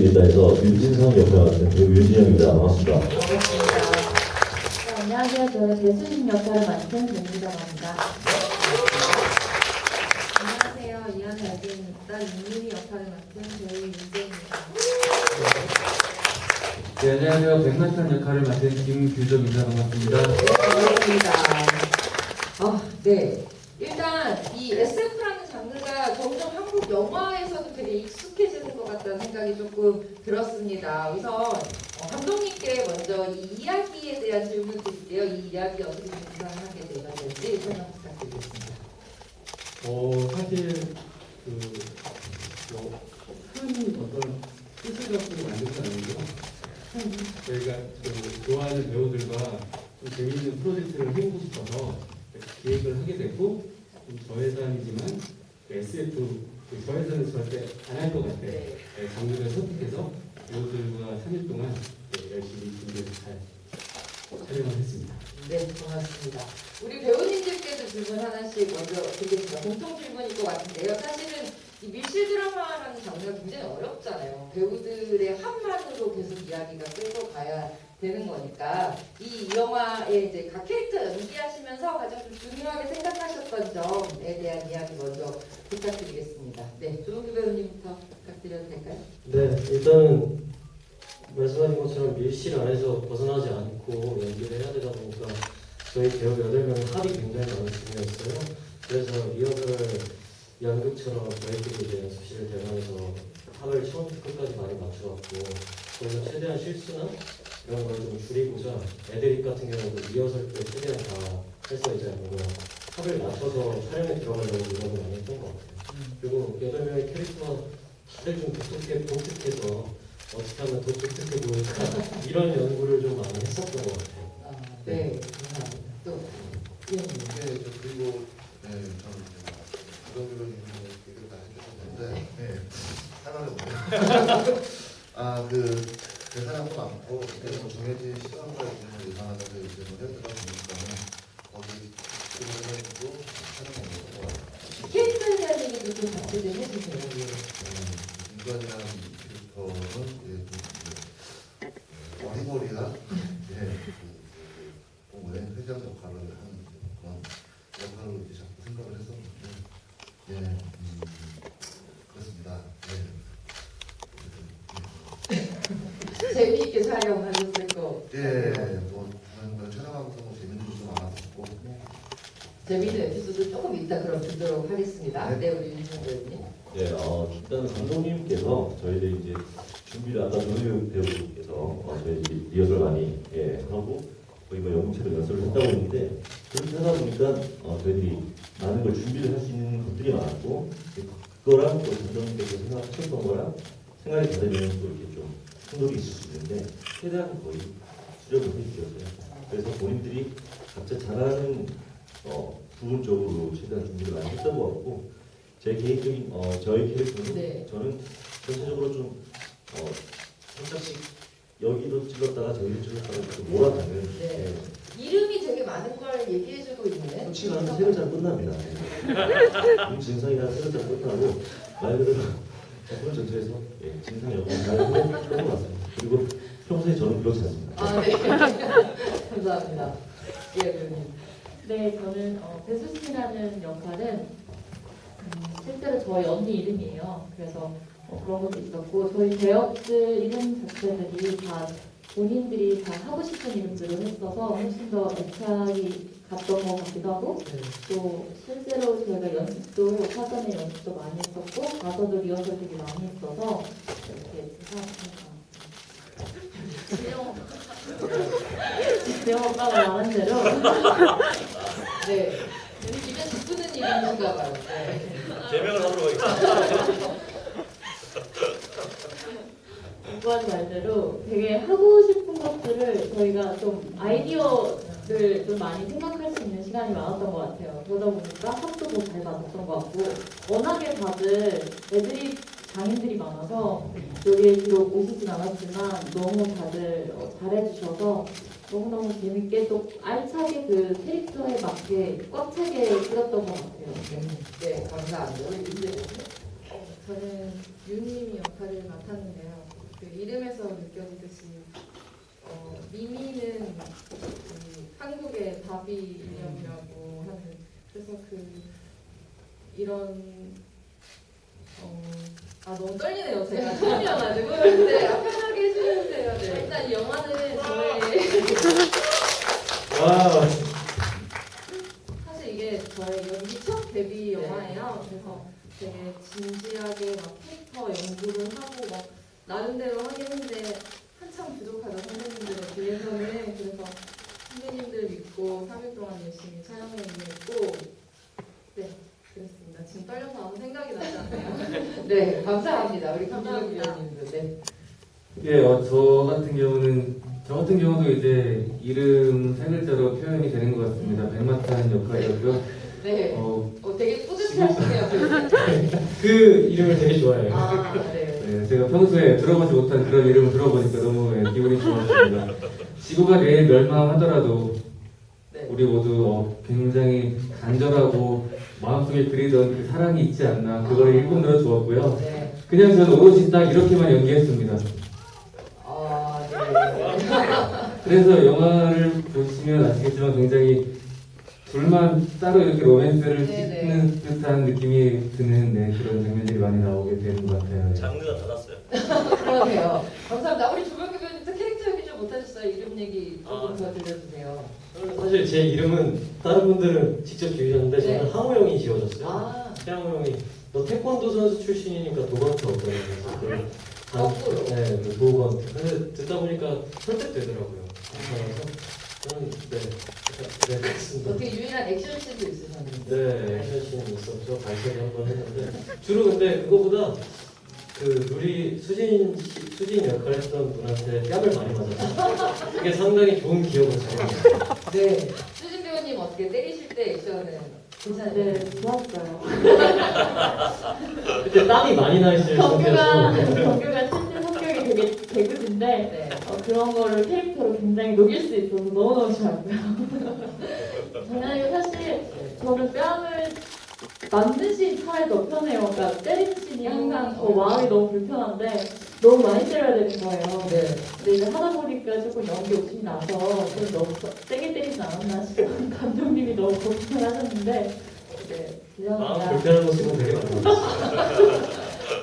된다 해서 윤진성 역할 맡은 배우 윤진영입니다. 반갑습니다. 네, 안녕하세요. 저는 배수진 역할을 맡은 김미정입니다. 안녕하세요. 이한 배우입니다. 윤유미 역할을 맡은 배우 윤재입니다. 네, 안녕하세요. 백마탄 역할을 맡은 김규정입니다. 반갑습니다. 반갑습니다. 아, 네. 일단 이 SF라는 장르가 점점 한국 영화에서도 되게 익숙해지 같다는 생각이 조금 들었습니다. 우선 어, 감독님께 먼저 이 이야기에 대한 질문 드릴게요. 이 이야기 어떻게 구상하게 되었는지 설명 부탁드리겠습니다. 어 사실 그큰 어떤 뜻을 갖고 건 아니고 저희가 그 좋아하는 배우들과 좀 재미있는 프로젝트를 해보고 싶어서 기획을 하게 됐고 좀 저예산이지만 SF 그 저예산은 절대 안할 것 같아 네. 네, 장르를 선택해서 배우들과 3일 동안 네, 열심히 준비해서 잘 촬영을 했습니다. 네, 고맙습니다. 우리 배우님들께도 질문 하나씩 먼저 드리겠습니다. 공통 질문일 것 같은데요. 사실은 이 밀실 드라마라는 장르가 굉장히 어렵잖아요. 배우들의 한만으로 계속 이야기가 끌고 가야 되는 거니까 이 영화에 이제 각 캐릭터 연기하시면서 가장 좀 중요하게 생각하셨던 점에 대한 이야기 먼저 부탁드리겠습니다. 네, 조은규 배우님부터 부탁드려도 될까요? 네, 일단은 말씀하신 것처럼 밀실 안에서 벗어나지 않고 연기를 해야 되다 보니까 저희 배우 8명의 합이 굉장히 많은 중이었어요. 그래서 리허설을 연극처럼 저희끼리 이제 연습실을 대면서 합을 처음부터 끝까지 많이 맞춰왔고 거기서 최대한 실수나 이런 걸 좀 줄이고자 애드립 같은 경우도 리허설 때 최대한 다 해서 이제 뭔가 합을 맞춰서 촬영에 들어가려고 노력을 많이 했던 것 같아요. 그리고 8명의 캐릭터가 다들 좀 독특해, 독특해서 어떻게 하면 더 독특해 보일까 이런 연구를 좀 많이 했었던 것 같아요. 아, 네, 감사합니다. 또. 네, 저 그리고 네, 저는 부정교로님의 얘기를 다 해주셨는데 네, 사랑을 못해요. 아, 그, 제 사랑도 많고 그때 뭐 정해진 시간과 일정을 예상하면서 이제 뭐 해드다 보니까는 거기 촬영한 거고 캐릭터에 대한 얘기도 좀좀 해주세요. 인간이라는 캐릭터는 예, 좀 이제, 예, 어리버리한 예, 그, 공부의 회장 역할을 하는 그런 역할로 이제 자꾸 생각을 했었는데 예, 음, 그렇습니다. 재미있게 촬영하셨을 거. 예, 예, 뭐 저는 촬영하면서 뭐 재밌는 일도 많았었고 재미있는 에피소드 조금 이따 그럼 듣도록 하겠습니다. 네. 네, 우리 윤준 배우님. 네, 어, 일단 감독님께서 저희들 이제 준비를 아까 노유 배우께서 어, 저희 이제 리허설 많이 예, 하고 거의 뭐 연극처럼 연습을 했다고 했는데 그렇게 하다 보니까 어, 저희들이 많은 걸 준비를 할 수 있는 것들이 많았고 그거랑 또 감독님께서 생각하셨던 거랑 다르면 또 이렇게 좀 충돌이 있을 수 있는데 최대한 거의 수렴을 해주셨어요. 그래서 본인들이 각자 잘하는 어, 부분 쪽으로 최대한 준비를 많이 했던 것 같고 제 개인적인 어, 저의 캐릭터는 네. 저는 전체적으로 좀 어, 살짝씩 여기도 찔렀다가 저기도 찔렀다가 이렇게 몰아가는 네. 예. 이름이 되게 많은 걸 얘기해주고 있는. 솔직히 한세 글자 끝납니다. 이 진상이랑 세 글자 끝나고 말 그대로 작품 전체에서 예, 잘 해본 것 같습니다. 그리고 평소에 저는 그렇지 않습니다. 아, 네. 감사합니다. 예. 네, 저는 어, 배수진이라는 역할은 음, 실제로 저희 언니 이름이에요. 그래서 어, 그런 것도 있었고 저희 배역들 이름 자체들이 다 본인들이 다 하고 싶은 이름들을 했어서 훨씬 더 애착이 갔던 것 같기도 하고 네. 또 실제로 저희가 연습도 사전에 연습도 많이 했었고 가서도 리허설 되게 많이 했어서 이렇게 생각합니다. 지영 오빠가 말한 대로 네. 입에 듣는 이름인가 봐요. 네. 개명을 하도록 하겠습니다. 오빠한테 말대로 되게 하고 싶은 것들을 저희가 좀 아이디어를 좀 많이 생각할 수 있는 시간이 많았던 것 같아요. 그러다 보니까 합도 더잘 맞았던 것 같고 워낙에 다들 애들이 장인들이 많아서 여기에 비록 오시진 않았지만 너무 다들 어, 잘해주셔서 너무너무 재밌게 또 알차게 그 캐릭터에 맞게 꽉 차게 찍었던 것 같아요. 네, 감사합니다. 배우님. 저는 유님이 역할을 맡았는데요. 느껴지듯이 어, 미미는 음, 한국의 바비 인형이라고 하는 그래서 그 이런 어, 아 너무 떨리네요 제가. 처음이어가지고. 네 아, 편하게 해주세요. 네. 일단 이 영화는 저의 와, 사실 이게 저의 연기 첫 데뷔 영화예요. 그래서 되게 진지하게 막 캐릭터 연구를 하고 막 나름대로 하긴 했는데 한참 부족하다 선배님들에 비해서는 그래서 선배님들 믿고 3일 동안 열심히 촬영해냈고 네 그렇습니다. 지금 떨려서 아무 생각이 나지 않네요. 네 감사합니다. 우리 감사합니다. 감사합니다. 네. 예, 어, 저 같은 경우는 저 같은 경우도 이제 이름 세 글자로 표현이 되는 것 같습니다. 백마탄 역할이었고요. 네. 어, 어, 되게 뿌듯하시네요. 그 이름을 되게 좋아해요. 아 네. 네, 제가 평소에 들어보지 못한 그런 이름을 들어보니까 너무 예, 기분이 좋았습니다. 지구가 내일 멸망하더라도 네. 우리 모두 어, 굉장히 간절하고 마음속에 그리던 그 사랑이 있지 않나 그걸 일꾼으로 주었고요. 네. 그냥 저는 오로지 딱 이렇게만 연기했습니다. 아 네. 그래서 영화를 보시면 아시겠지만 굉장히 둘만 따로 이렇게 로맨스를 네네. 찍는 듯한 느낌이 드는 네, 그런 장면들이 많이 나오게 되는 것 같아요. 네. 장르가 달랐어요. 그러네요. 감사합니다. 우리 조병규 배우님도 캐릭터 얘기 좀 못하셨어요? 이름 얘기 조금 아, 더 들려주세요. 저는 사실 제 이름은 다른 분들은 직접 지으셨는데 저는 네. 항우 형이 지어줬어요. 아, 태양호 형이 너 태권도 선수 출신이니까 도건트 어떠냐 그래서 그 거꾸로. 네, 그 도건트. 근데 듣다 보니까 설득되더라고요. 그래서 저는 네, 네, 그렇습니다. 어떻게 유일한 액션씬도 있으셨는데. 네, 액션씬이 있었죠. 발표를 한번 했는데 주로 근데 그거보다 그 우리 수진 씨- 수진 역할 했던 분한테 뺨을 많이 맞았어요. 그게 상당히 좋은 기억을 잘 해요. 네. 수진 배우님 어떻게 때리실 때 액션은 괜찮아요? 네 좋았어요. 그때 땀이 많이 나 있을 정규가 정규가 되게 개그인데 네. 어, 그런 거를 캐릭터로 굉장히 녹일 수 있어서 너무너무 좋았고요. 장난이고 사실 저는 뺨을 맞는 차라리 더 편해요. 그러니까 때리는 씬이 항상 어, 마음이 너무 불편한데 너무 많이 때려야 되는 거예요. 네. 근데 이거 하다 보니까 조금 연기 욕심이 나서 좀 너무 세게 때리지 않았나 싶어 감독님이 너무 걱정하셨는데 네, 마음 죄송합니다. 불편한 모습은 되게 많았어요.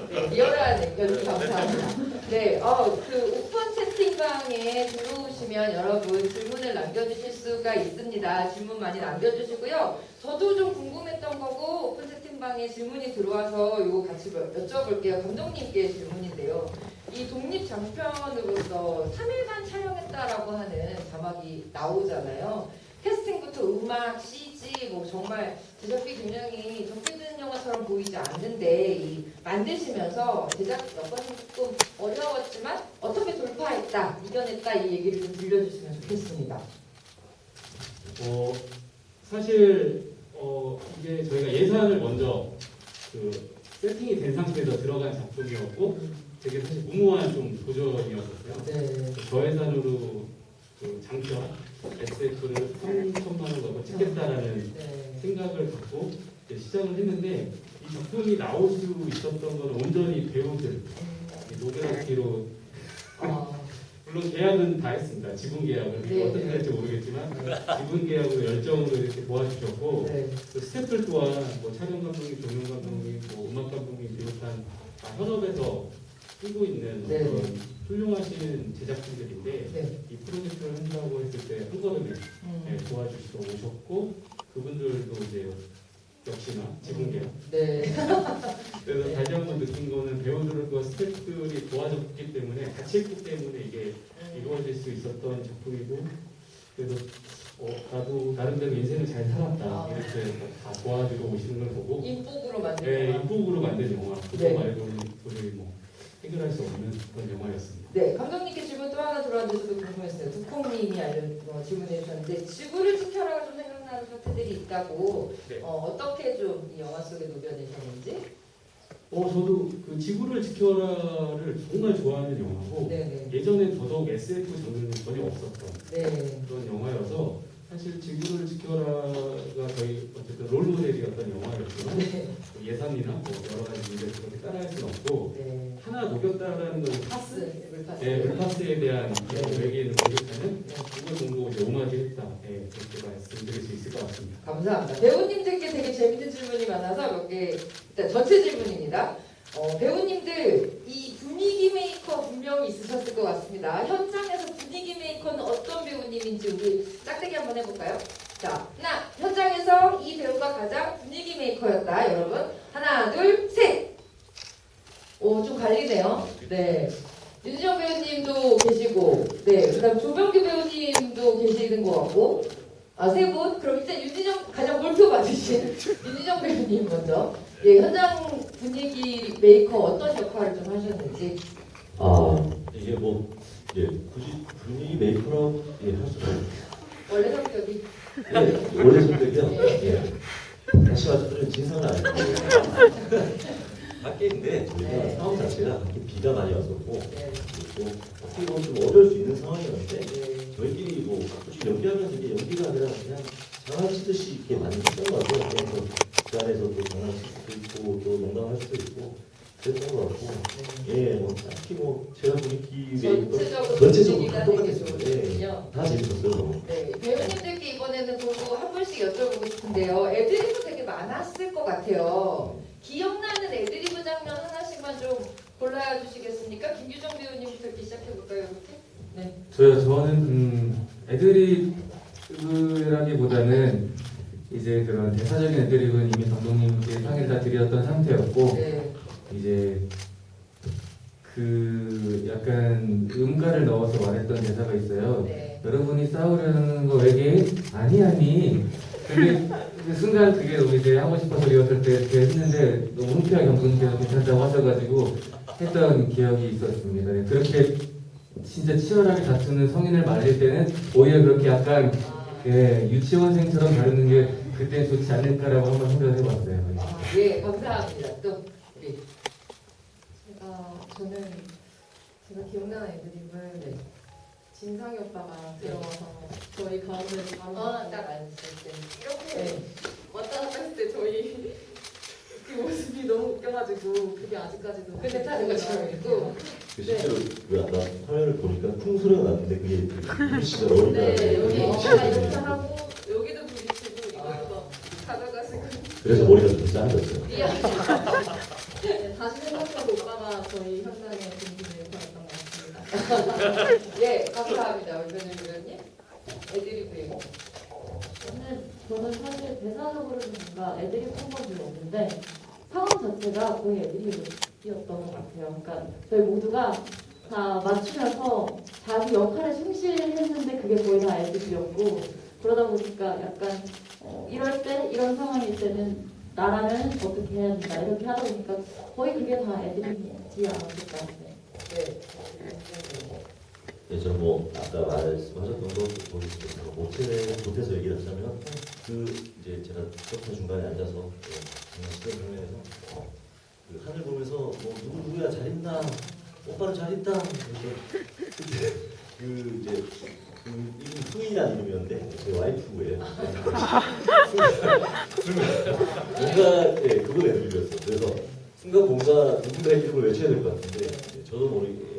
네, 리얼한 연기 감사합니다. 네, 어, 그 오픈 채팅방에 들어오시면 여러분 질문을 남겨주실 수가 있습니다. 질문 많이 남겨주시고요. 저도 좀 궁금했던 거고 오픈 채팅방에 질문이 들어와서 이거 같이 여- 여쭤볼게요. 감독님께 질문인데요. 이 독립 장편으로서 3일간 촬영했다라고 하는 자막이 나오잖아요. 캐스팅부터 음악, CG, 뭐 정말 제작비 굉장히 적게든 영화처럼 보이지 않는데 이 만드시면서 제작 여건이 조금 어려웠지만 어떻게 돌파했다, 이겨냈다 이 얘기를 좀 들려주시면 좋겠습니다. 어, 사실 어, 이게 저희가 예산을 먼저 그 세팅이 된 상태에서 들어간 작품이었고 되게 사실 무모한 좀 도전이었었어요. 네. 저 예산으로 그 장편 SF를 3천만 원 넣고 찍겠다라는 네. 생각을 갖고 시작을 했는데 이 작품이 나올 수 있었던 건 온전히 배우들 이 노벨학기로 아, 물론 계약은 다 했습니다. 지분 계약을 네, 어떻게 네. 될지 모르겠지만 지분 계약으로 열정으로 이렇게 도와주셨고 네. 그 스태프들 또한 뭐 촬영 감독님, 조명 감독님, 뭐 음악 감독님 비롯한 다 현업에서 뛰고 있는 네. 그런 훌륭하신 제작진들인데 네. 이 프로젝트를 한다고 했을 때 한 걸음에 음. 네, 도와주시러 오셨고 그분들도 이제 역시나 지분 계약 네. 그래서 네. 다시 한 번 느낀 거는 배우들과 스태프들이 도와줬기 때문에 같이 했기 때문에 이게 이루어질 수 있었던 작품이고 그래서 어, 나도 나름대로 인생을 잘 살았다 아. 이렇게 다 도와주러 오시는 걸 보고 인복으로 만든 네, 영화. 인복으로 만든 영화 그거 네. 말고는 도저히 뭐 해결할 수 없는 그런 영화였습니다. 네, 감독님께 질문 또 하나 들어왔는데 저도 궁금했어요. 두콩님이 알려 어, 질문해 주셨는데 지구를 지켜라가 좀 생각나는 파트들이 있다고 네. 어, 어떻게 좀 이 영화 속에 녹여내셨는지? 어 저도 그 지구를 지켜라를 정말 좋아하는 영화고 네네. 예전엔 더더욱 SF 장르는 전혀 없었던 네. 그런 영화여서 사실 지구를 지켜라가 저희 어쨌든 롤모델이었던 영화였지만 네. 뭐 예산이나 뭐 여러 가지 문제를 그렇게 따라할 수는 없고 네. 하나 녹였다라는 건 파스, 물파스. 네, 물파스에 대한 외계인을 공격하는 그걸 공부 이제 오마주 했다. 네, 그렇게 말씀드릴 수 있을 것 같습니다. 감사합니다. 배우님들께 되게 재밌는 질문이 많아서 몇 개, 일단 전체 질문입니다. 어, 배우님들, 이 분위기 메이커 분명히 있으셨을 것 같습니다. 현장에서 분위기 메이커는 어떤 배우님인지 우리 짝대기 한번 해볼까요? 자, 하나, 현장에서 이 배우가 가장 분위기 메이커였다, 여러분. 하나, 둘, 셋! 오, 좀 갈리네요. 네. 윤지영 배우님도 계시고, 네, 그 다음 조병규 배우님도 계시는 것 같고, 아, 세 분? 그럼 일단 윤지정 가장 몰표 받으신 윤지정 배우님 먼저. 예, 현장 분위기 메이커 어떤 역할을 좀 하셨는지. 아 이게 뭐 이제 굳이 분위기 메이커라고 예, 할 수는 원래 성격이. 예, 원래 성격이요. 예. 다시 말씀드리면 진상은 아니고 밖에인데 저희가 네. 상황 자체가 밖에 비가 많이 왔었고 네. 또 어떻게 보면 좀 어려울 수 있는 상황이었는데 네. 저희끼리 뭐 가끔씩 연기하면서 이게 연기가 아니라 그냥 장난치듯이 이렇게 많이 했던 것 같아요. 그래서 그 안에서 또 장난칠 수도 있고 또 농담할 수도 있고 그랬던 것 같고 예, 뭐 딱히 뭐 제가 분위기 전체적으로 전체적으로 다 똑같았어요. 예. 다 재밌었어요. 네, 배우님들께 이번에는 보고 한 분씩 여쭤보고 싶은데요. 애드리브 되게 많았을 것 같아요. 기억나는 애드 리브 장면 하나씩만 좀 골라야 주시겠습니까? 김규정 배우님부터 이렇게 시작해볼까요, 이렇게? 네. 저요, 저는 음, 애드립이라기보다는 이제 그런 대사적인 애드립은 이미 감독님께 상의를 다 드렸던 상태였고 네. 이제 그 약간 음가를 넣어서 말했던 대사가 있어요. 네. 여러분이 싸우려는 거 외계 아니 아니. 근데 그 순간 그게 너무 이제 하고 싶어서 리허설 때 이렇게 했는데 너무 흔쾌하게 감독님께서 괜찮다고 하셔가지고 했던 기억이 있었습니다. 네, 그렇게 진짜 치열하게 다투는 성인을 말릴 때는 오히려 그렇게 약간 아, 예, 유치원생처럼 다루는 게 그때 좋지 않을까라고 한번 생각을 해봤어요. 아, 예, 감사합니다. 또 우리 제가 저는 제가 기억나는 애드립을 네. 진상이 오빠가 들어와서 저희 가운데 바로 어, 딱 앉을 때 이렇게 네. 왔다 갔다 했을 때 저희 그 모습이 너무 웃겨가지고 그게 아직까지도 다 그거 잘 있고 있고 그 실제로 그 아까 화면을 보니까 쿵 소리가 났는데 그게 그 씨가 어린다. 네 여기 어. 오빠가 이렇게 하고 여기도 부딪히고 이걸 막 가져가시고 그래서 머리가 좀 짧았어요. 미안. 네, 다시 생각해도 오빠가 저희 현장의 예, 감사합니다. 변현 교수님. 애드리브예요. 저는 저는 사실 대사적으로는 뭔가 한건 별로 없는데 상황 자체가 거의 애드립이었던 것 같아요. 그러니까 저희 모두가 다 맞추면서 자기 역할에 충실했는데 그게 거의 다 애드립이었고 그러다 보니까 약간 어, 이럴 때 이런 상황일 때는 나라면 어떻게 해야 된다 이렇게 하다 보니까 거의 그게 다 애드립이지 않았을까 네. 네. 네, 저뭐 아까 말씀하셨던 거 뭐, 모텔에 못해서 얘기를 하자면 그 이제 제가 커튼 중간에 앉아서 예, 장난치던 장면에서 어, 그 하늘 보면서 뭐 누구 누구야 잘 있나 오빠는 잘 있다 그래서 그때 그 이제 그 이름 승인이라는 이름이었는데 제 와이프예요. 뭔가 예 그걸 애들이었어. 그래서 순간 뭔가 누군가의 이름을 외쳐야 될 것 같은데 예, 저도 모르게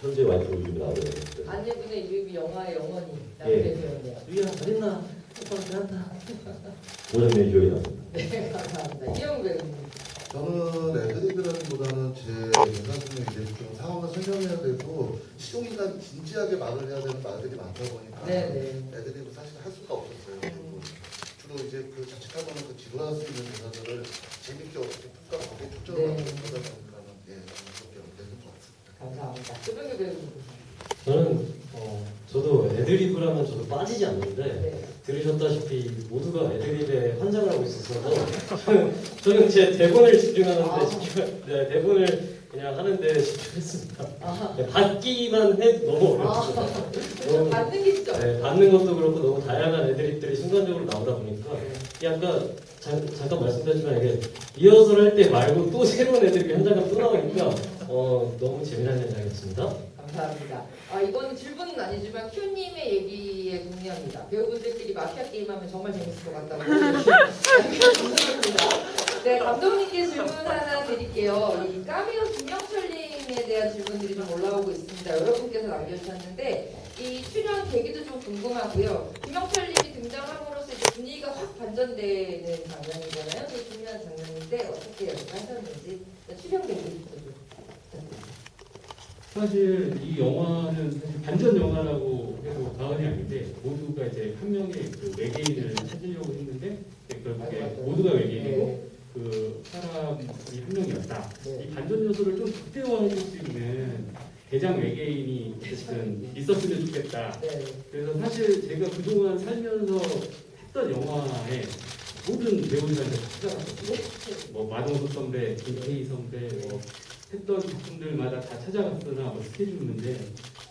현재 와이프 이름이 나오더라고요. 아내분의 이름이 영화의 영원히 예. 남게 되었네요. 유야 잘했나? 오빠는 잘한다. 그 장면이 기억이 났습니다. 네, 감사합니다. 이영 배우님. 저는 애드립이라기보다는 제 대사중에 이제 좀 상황을 설명해야 되고 시종일관 진지하게 말을 해야 되는 말들이 많다 보니까 네네. 애드립을 사실 할 수가 없었어요. 그리고 주로 이제 그 자칫하고는 그 지루할 수 있는 대사들을 재밌게 어떻게 툭툭하게 초점을 네. 맞춰서 하다 보니까는 예, 저는 그렇게 되는 것 같습니다. 감사합니다. 조병규 배우님. 저는 어, 저도 애드리브라면 저도 빠지지 않는데 네. 들으셨다시피 모두가 애드립에 환장을 하고 있어서 저는, 저는 제 대본을 집중하는데 아. 집중, 네, 대본을 그냥 하는데 집중했습니다. 아, 네, 받기만 해도 너무 어렵습니다. 너무 받는 게 진짜 네, 받는 것도 그렇고 너무 다양한 애드립들이 순간적으로 나오다 보니까 이게 아까 잠, 잠깐 말씀드렸지만 이게 리허설 할 때 말고 또 새로운 애드립이 현장감 또 나오니까 어, 너무 재미난 현장이었습니다. 감사합니다. 아, 이건 질문은 아니지만 큐님의 얘기에 동의합니다. 배우분들끼리 마피아 게임하면 정말 재밌을 것 같다고 생각합니다. 네, 감독님께 질문 하나 드릴게요. 이 까미오 김영철님 엔딩에 대한 질문들이 좀 올라오고 있습니다. 여러분께서 남겨주셨는데 이 출연 계기도 좀 궁금하고요. 김영철님이 등장함으로써 이제 분위기가 확 반전되는 장면이잖아요. 되게 중요한 장면인데 어떻게 연습하셨는지 출연 계기부터 좀 부탁드립니다. 사실 이 영화는 사실 반전 영화라고 해도 과언이 아닌데 모두가 이제 한 명의 그 외계인을 찾으려고 했는데 결국에 맞아요. 모두가 외계인이고 네. 그 사람이 한 명이었다. 네. 이 반전 요소를 좀 극대화해줄 수 있는 대장 외계인이 어쨌든 있었으면 좋겠다. 네. 그래서 사실 제가 그동안 살면서 했던 영화에 모든 배우들한테 다 찾아갔거든요. 뭐 마동석 선배, 김태희 선배, 뭐 했던 작품들마다 다 찾아갔으나 뭐 스케줄 문제,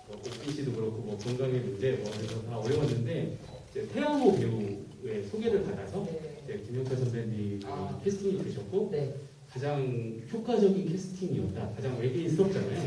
뭐 옥빈 씨도 그렇고 뭐 문제, 뭐 그래서 다 어려웠는데 태양호 배우의 소개를 받아서 네. 김영철 선배님이 아. 캐스팅이 되셨고 네. 가장 효과적인 캐스팅이었다. 가장 외계인스럽잖아요. 네.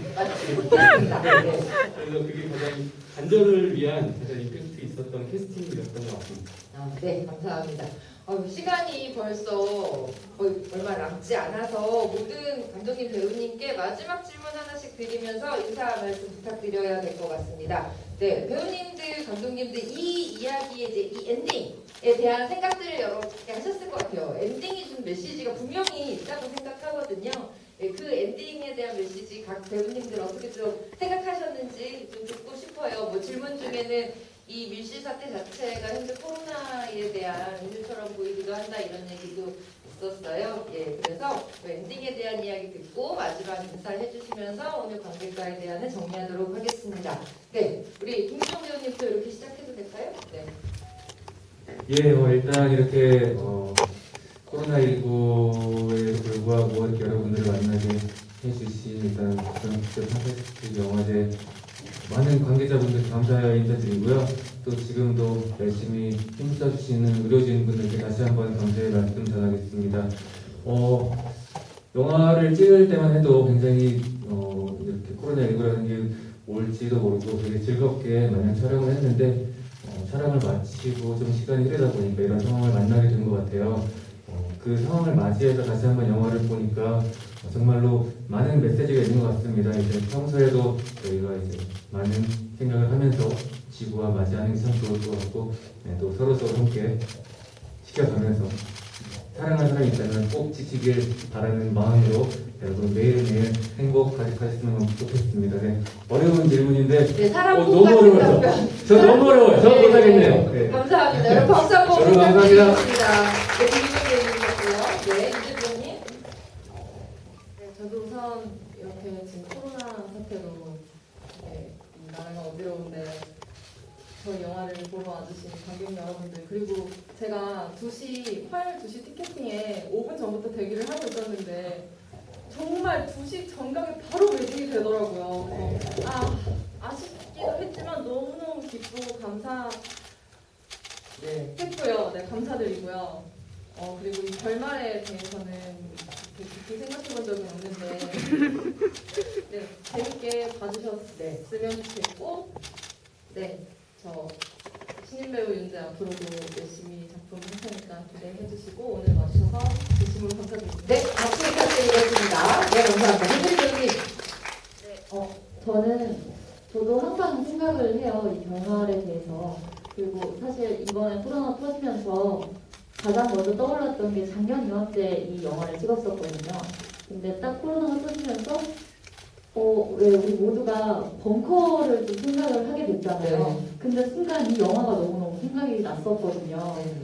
네. 그래서 그게 가장 반전을 위한 가장 임팩트 있었던 캐스팅이었던 것 같습니다. 아, 네, 감사합니다. 어, 시간이 벌써 거의 얼마 남지 않아서 모든 감독님 배우님께 마지막 질문 하나씩 드리면서 인사 말씀 부탁드려야 될 것 같습니다. 네, 배우님들, 감독님들 이 이야기의 이제 이 엔딩에 대한 생각들을 여러분께 하셨을 것 같아요. 엔딩이 준 메시지가 분명히 있다고 생각하거든요. 네, 그 엔딩에 대한 메시지 각 배우님들 어떻게 좀 생각하셨는지 좀 듣고 싶어요. 뭐 질문 중에는 이 밀실 사태 자체가 현재 코로나에 대한 이유처럼 보이기도 한다 이런 얘기도 있었어요. 예, 그래서 그 엔딩에 대한 이야기 듣고 마지막 인사를 해주시면서 오늘 관객과에 대한 정리하도록 하겠습니다. 네, 우리 김수정 배우님도 이렇게 시작해도 될까요? 네. 예, 어, 일단 이렇게 어, 코로나19에 불구하고 이렇게 여러분들을 만나게 해주신 일단 전국적 팟캐스트 영화제 많은 관계자분들 감사 인사드리고요. 또 지금도 열심히 힘써주시는 의료진분들께 다시 한번 감사의 말씀 전하겠습니다. 어, 영화를 찍을 때만 해도 굉장히 어, 이렇게 코로나19라는 게 올지도 모르고 되게 즐겁게 마냥 촬영을 했는데 어, 촬영을 마치고 좀 시간이 흐르다 보니까 이런 상황을 만나게 된 것 같아요. 어, 그 상황을 맞이해서 다시 한번 영화를 보니까 어, 정말로 많은 메시지가 있는 것 같습니다. 이제 평소에도 저희가 이제 많은 생각을 하면서 지구와 맞이하는 게참 좋을 것 같고 네, 또 서로 서로 함께 지켜가면서 사랑하는 사람이 있다면 꼭 지키길 바라는 마음으로 여러분 매일매일 행복 가득하셨으면 좋겠습니다. 네, 어려운 질문인데 네, 사람 어, 꼭 너무 어려워요. 저 너무 어려워요. 저 네, 못하겠네요. 네. 네. 감사합니다. 여러분 박수 한번. 부탁드리겠습니다. 네, 김희경 배우님이었고요. 네, 이재 배우님. 네, 저도 우선 이렇게 지금 코로나 사태로 네, 이 나라가 어지러운데 저희 영화를 보러 와주신 관객 여러분들 그리고 제가 2시 화요일 2시 티켓팅에 5분 전부터 대기를 하고 있었는데 정말 2시 정각에 바로 매진이 되더라고요. 그래서 아 아쉽기도 했지만 너무너무 기쁘고 감사했고요. 네. 네 감사드리고요. 어 그리고 이 결말에 대해서는 이렇게 깊이 생각해 본 적은 없는데 네 재밌게 봐주셨으면 좋겠고 네 저 신인 배우 윤재 앞으로도 열심히 작품 할 테니까 기대해 주시고 오늘 와주셔서 진심으로 감사드립니다. 네, 박수 부탁드리겠습니다. 네, 감사합니다. henry 배우님. 어, 저는 저도 항상 생각을 해요 이 결말에 대해서 그리고 사실 이번에 코로나 터지면서 가장 먼저 떠올랐던 게 작년 이맘때 이 영화를 찍었었거든요. 근데 딱 코로나가 터지면서 어, 왜 우리 모두가 벙커를 좀 생각을 하게 됐잖아요. 근데 순간 이 영화가 너무너무 생각이 났었거든요. 네.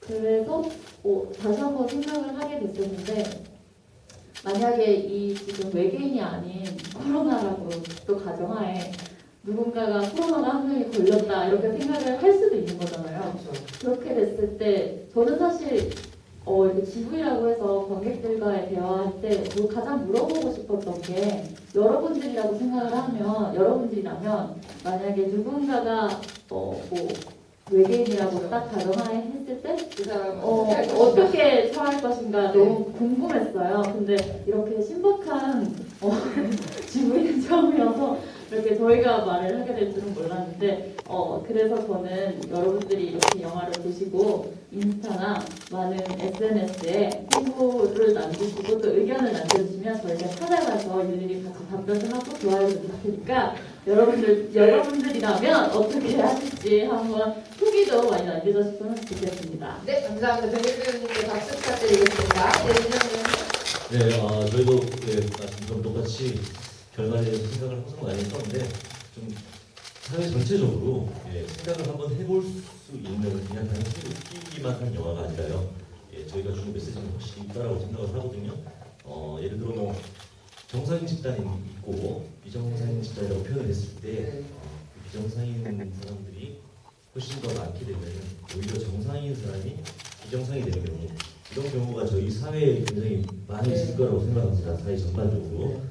그래서 어, 다시 한번 생각을 하게 됐었는데 만약에 이 지금 외계인이 아닌 코로나라고 또 가정하에 누군가가 코로나가 한 명이 걸렸다 이렇게 생각을 할 수도 있는 거잖아요. 그렇죠. 그렇게 됐을 때 저는 사실 어, 이렇게 GV라고 해서 관객들과의 대화할 때뭐 가장 물어보고 싶었던 게 여러분들이라고 생각을 하면 여러분들이라면 만약에 누군가가 어, 뭐 외계인이라고 딱 가정했을 때 그 어, 어떻게 처할 것인가 너무 궁금했어요. 근데 이렇게 신박한 어, 지구인 처음이어서 이렇게 저희가 말을 하게 될 줄은 몰랐는데 어, 그래서 저는 여러분들이 이렇게 영화를 보시고 인스타나 많은 SNS에 홍보를 남기시고 또 의견을 남겨주시면 저희가 찾아가서 일일이 같이 답변을 하고 좋아요를 드릴 테니까 여러분들, 여러분들이라면 어떻게 하실지 한번 후기도 많이 남겨주셨으면 좋겠습니다. 네, 감사합니다. 정일 배우님께 박수 부탁드리겠습니다. 네. 네, 아, 저희도 예, 말씀처럼 똑같이 결과에 대해서 생각을 항상 많이 했었는데 좀 사회 전체적으로 예, 생각을 한번 해볼 수 있는 그냥 단순히 웃기기만 한 영화가 아니라요. 예, 저희가 주는 메시지는 확실히 있다라고 생각을 하거든요. 어, 예를 들어 뭐 정상인 집단이 있고 비정상인 집단이라고 표현을 했을 때 네. 어, 그 비정상인 사람들이 훨씬 더 많게 되면 오히려 정상인 사람이 비정상이 되는 경우 이런 경우가 저희 사회에 굉장히 많이 있을 거라고 생각합니다. 사회 전반적으로.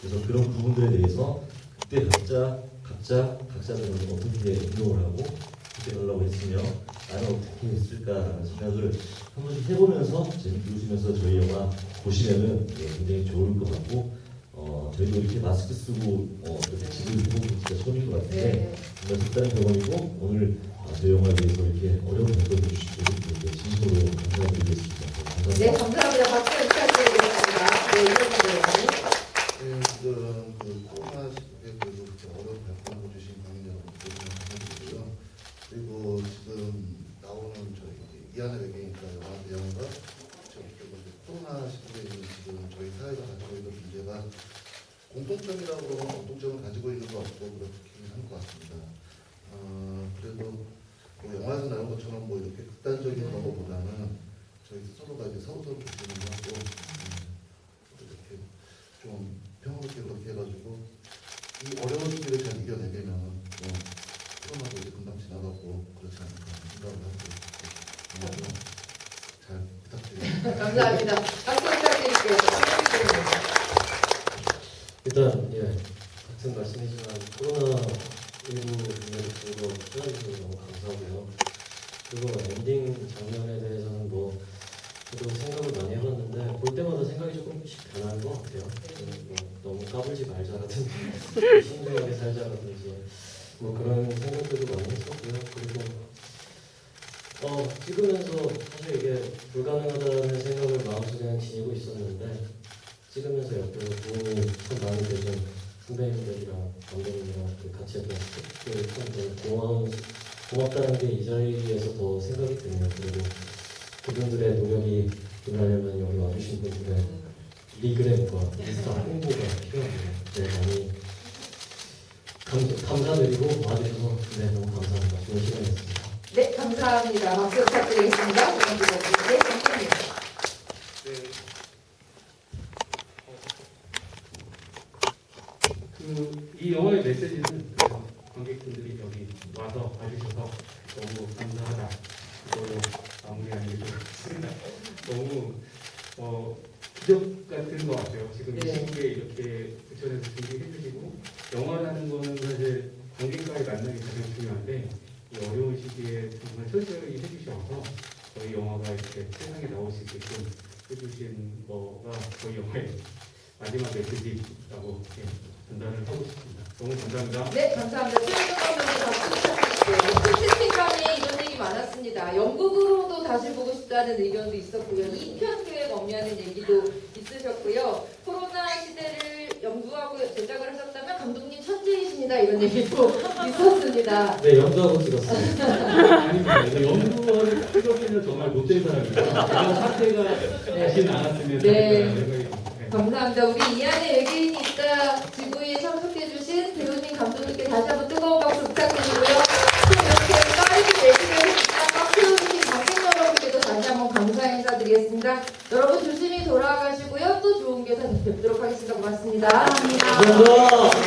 그래서 그런 부분들에 대해서 그때 각자 각자 각자들은 어떻게 운동을 하고 어떻게 하려고 했으며 나는 어떻게 했을까라는 생각을 한 번씩 해보면서 재밌게 웃으면서 저희 영화 보시면은 예, 굉장히 좋을 것 같고 어, 저희도 이렇게 마스크 쓰고 어, 이렇게 집을 해보고 진짜 처음인 것 같은데 네. 정말 색다른 경험이고 오늘 어, 저희 영화에 대해서 이렇게 어려운 답변을 주시고 이렇게 진심으로 감사드리겠습니다. 네, 감사합니다. 감사합니다. 박수 부탁드리겠습니다. 네, 이정님 배우님. 네, 지금 그 코로나 시국에 그래도 그렇게 어려운 발표를 주신 관객 여러분들 감사드리고요. 그리고 지금 나오는 저희 이안의 외계인과 영화 내용과 지금 그리고 이제 코로나 시국에 있는 지금 저희 사회가 가지고 있는 문제가 공통점이라고 그러면 공통점을 가지고 있는 것 같고 그렇긴 한 것 같습니다. 어, 그래도 뭐 영화에서 나온 것처럼 뭐 이렇게 극단적인 그런 것보다는 저희 스스로가 이제 서로서로 조심을 하고 음, 이렇게 좀 평화롭게 그렇게 해가지고 이 어려운 시기를 잘 이겨내려면 뭐 코로나도 이제 금방 지나가고 그렇지 않을까 생각을 하고 정말 좀잘 부탁드립니다. 감사합니다. 박수 부탁드릴게요. 일단 예 같은 말씀이지만 코로나 19 문제를 들고 출연해주셔서 너무 감사하고요. 그리고 엔딩 장면에 대해서는 뭐 저도 생각을 많이 해봤는데 볼 때마다 생각이 조금씩 변하는 것 같아요. 음, 뭐 너무 까불지 말자라든지 신중하게 살자라든지 뭐 그런 생각들도 많이 했었고요. 그리고 어, 찍으면서 사실 이게 불가능하다는 생각을 마음속에 지니고 있었는데 찍으면서 옆에서 도움이 참 많이 되신 선배님들이랑 감독님이랑 그 같이 했던 스태프들 고마운 고맙다는 게 이 자리에서 더 생각이 드네요. 그리고 그분들의 노력이 일하려면 여기 와주신 분들의 리그램과 인스타 홍보가 필요합니다. 네, 많이 감, 감사드리고 와주셔서 네, 너무 감사합니다. 좋은 시간이었습니다. 네, 감사합니다. 박수 부탁드리겠습니다. 조금 네, 감사합니다. 그 이 영화의 메시지는 그래서 관객분들이 여기 와서 봐주셔서 너무 감사하다. 이걸로 마무리하는 게 좋겠습니다. 너무 어, 기적 같은 것 같아요. 지금 이 네. 시국에 이렇게 부천에서 준비해 주시고 영화라는 거는 사실 관객과의 만남이 가장 중요한데 이 어려운 시기에 정말 철저히 해주셔서 저희 영화가 이렇게 세상에 나올 수 있게끔 해주신 거가 저희 영화의 마지막 메시지라고 예, 전달을 하고 싶습니다. 너무 감사합니다. 네, 감사합니다. 채팅방에 이런 얘기 많았습니다. 연극으로도 다시 보고 싶다는 의견도 있었고요. 2편 계획 없냐는 얘기도 있으셨고요. 코로나 시대를 연구하고 제작을 하셨다면 감독님 천재이십니다. 이런 얘기도 있었습니다. 네, 연구하고. 아닙니다. 이거 연구원 필요는 정말 못된 사람이에요. 이런 사태가 다시 나왔으면 네. 듭니다. 감사합니다. 우리 이 안에 외계인이 있다 지구에 참석해주신 배우님 감독님께 다시 한번 뜨거운 박수 부탁드리고요. 또 이렇게 빠르게 딱 박수해주신 관객 여러분께도 다시 한번 감사 인사드리겠습니다. 여러분 조심히 돌아가시고요. 또 좋은 계산 뵙도록 하겠습니다. 고맙습니다. 감사합니다.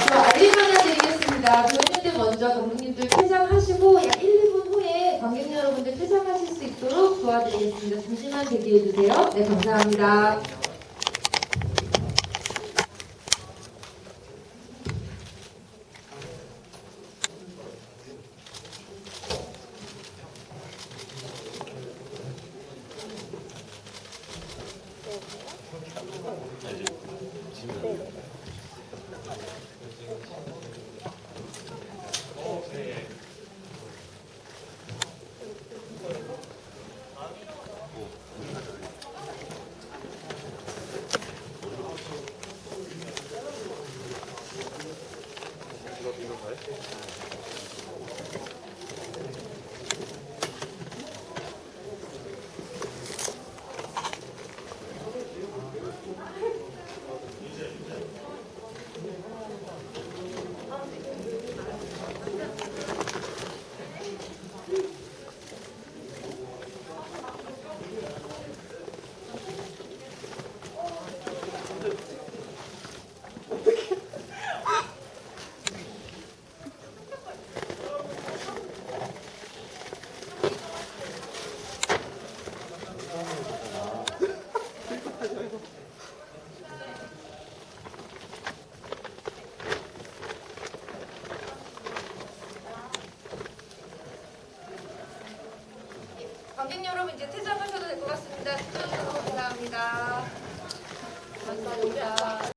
저 알림 하나 드리겠습니다. 배우님들 먼저 감독님들 퇴장하시고 약 1, 2분 후에 관객 여러분들 퇴장하실 수 있도록 도와드리겠습니다. 잠시만 대기해주세요. 네, 감사합니다.